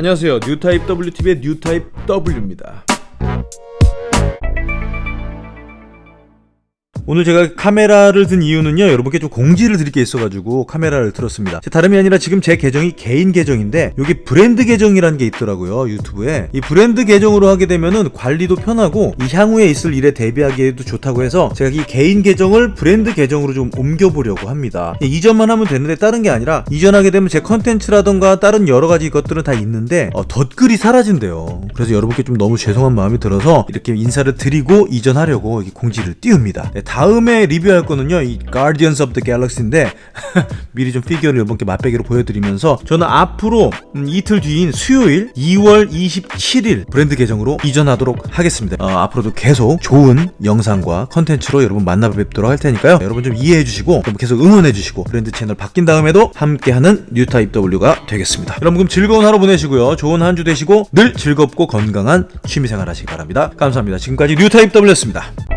안녕하세요. 뉴타입 WTV의 뉴타입 W입니다 오늘 제가 카메라를 든 이유는요 여러분께 좀 공지를 드릴 게 있어가지고 카메라를 들었습니다. 다름이 아니라 지금 제 계정이 개인 계정인데 여기 브랜드 계정이라는 게 있더라고요 유튜브에. 이 브랜드 계정으로 하게 되면은 관리도 편하고 이 향후에 있을 일에 대비하기에도 좋다고 해서 제가 이 개인 계정을 브랜드 계정으로 좀 옮겨보려고 합니다. 이전만 하면 되는데 다른 게 아니라 이전하게 되면 제 컨텐츠라던가 다른 여러 가지 것들은 다 있는데 어, 덧글이 사라진대요. 그래서 여러분께 좀 너무 죄송한 마음이 들어서 이렇게 인사를 드리고 이전하려고 공지를 띄웁니다. 네, 다음에 리뷰할 거는요 이 Guardians of the Galaxy인데 미리 좀 피규어를 여러분께 맛배기로 보여드리면서 저는 앞으로 음, 이틀 뒤인 수요일 2월 27일 브랜드 계정으로 이전하도록 하겠습니다. 어, 앞으로도 계속 좋은 영상과 컨텐츠로 여러분 만나 뵙도록 할 테니까요. 여러분 좀 이해해 주시고 계속 응원해 주시고 브랜드 채널 바뀐 다음에도 함께하는 뉴타입 W가 되겠습니다. 여러분 그럼 즐거운 하루 보내시고요. 좋은 한 주 되시고 늘 즐겁고 건강한 취미생활 하시기 바랍니다. 감사합니다. 지금까지 뉴타입 W였습니다